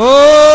Oh!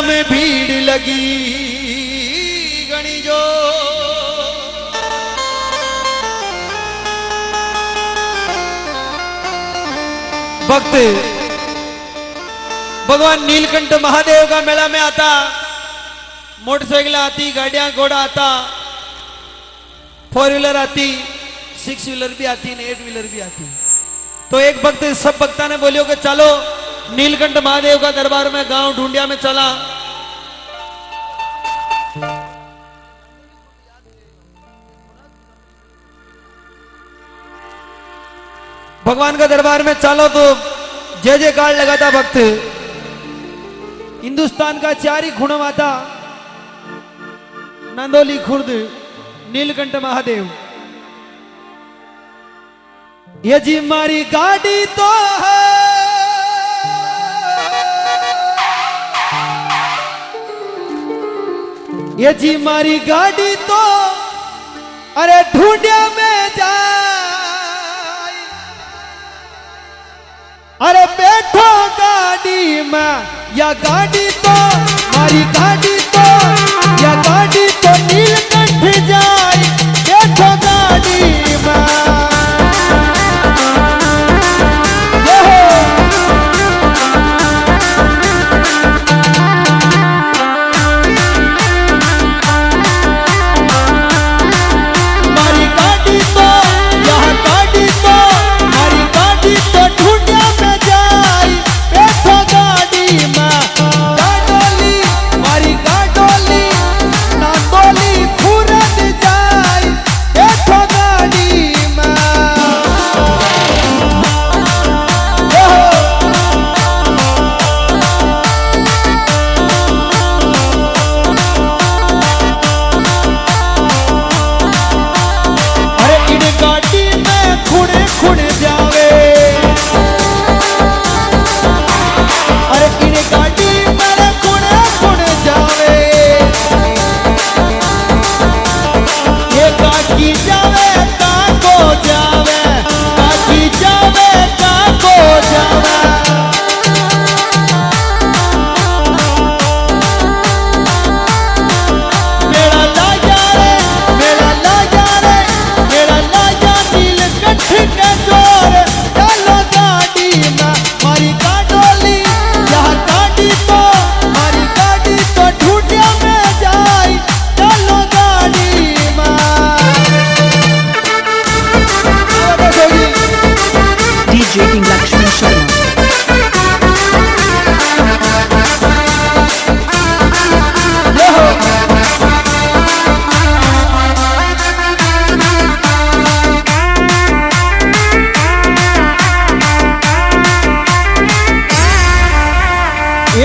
मेला में भीड़ लगी गणी जो भक्त, भगवान नीलकंठ महादेव का मेला में आता, मोटरसाइकिल आती, गाड़ियाँ घोड़ा आता फोर व्हीलर आती सिक्स व्हीलर भी आती एट व्हीलर भी आती। तो एक भक्त, सब भक्ता ने बोलियो कि चलो नीलकंठ महादेव का दरबार में गाँव ढूंढिया में चला। भगवान का दरबार में चलो तो जय जय जयकार लगाता भक्त। हिंदुस्तान का चार खुणम आता नंदोली खुर्द नीलकंठ महादेव। ये जी मारी गाड़ी तो है। ये जी मारी गाड़ी तो अरे ढूंढिया में जा अरे बैठो गाड़ी में, या गाड़ी तो मारी गाड़ी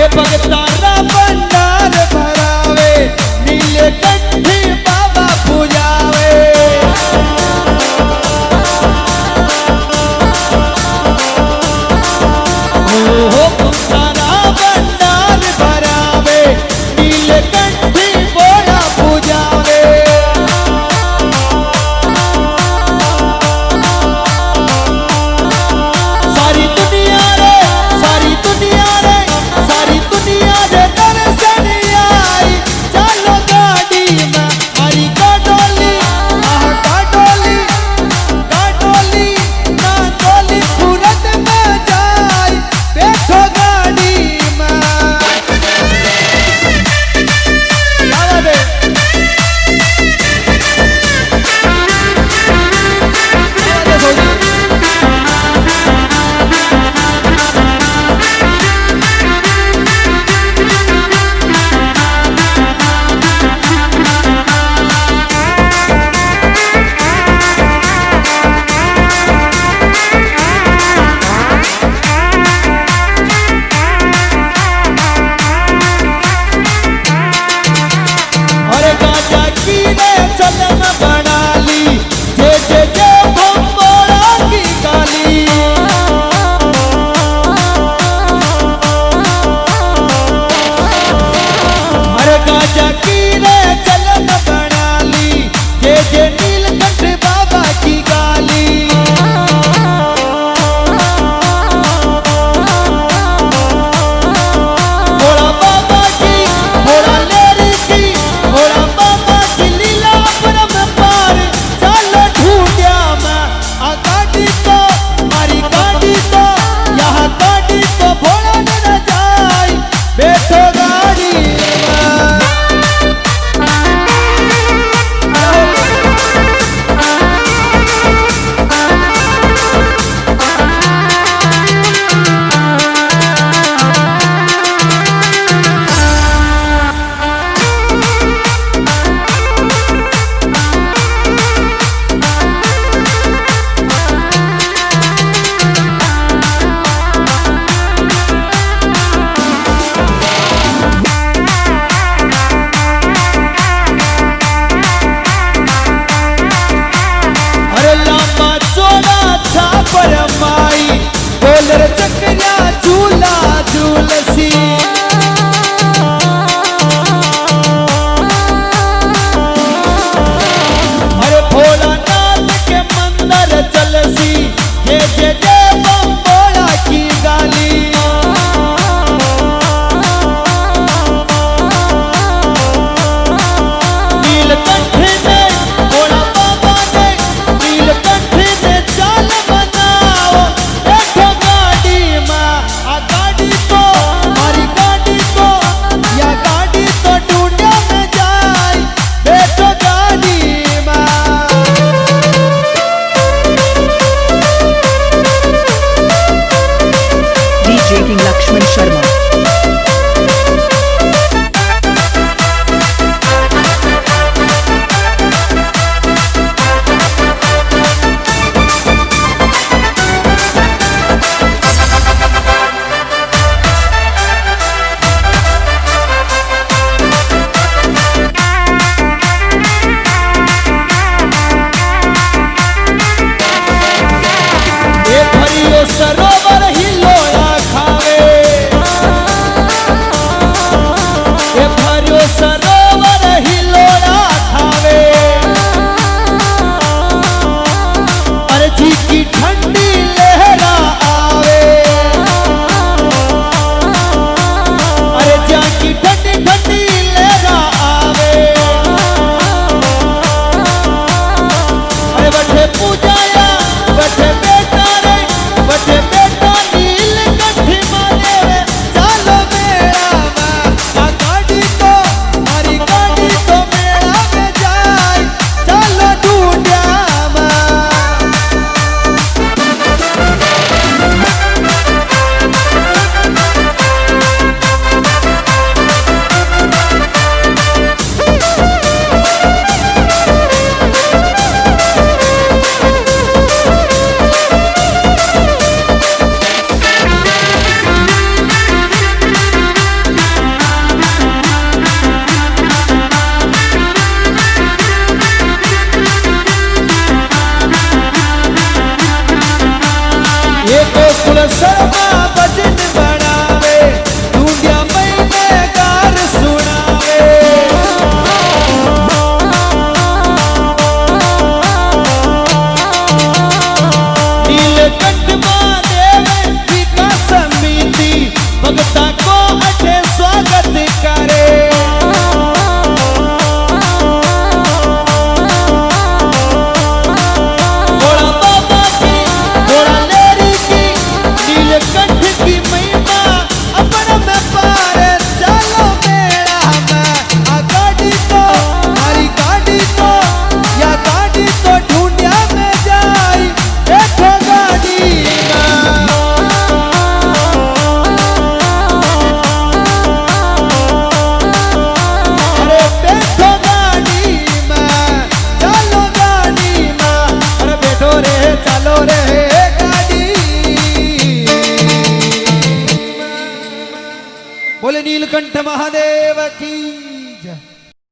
pague Sharma. की जय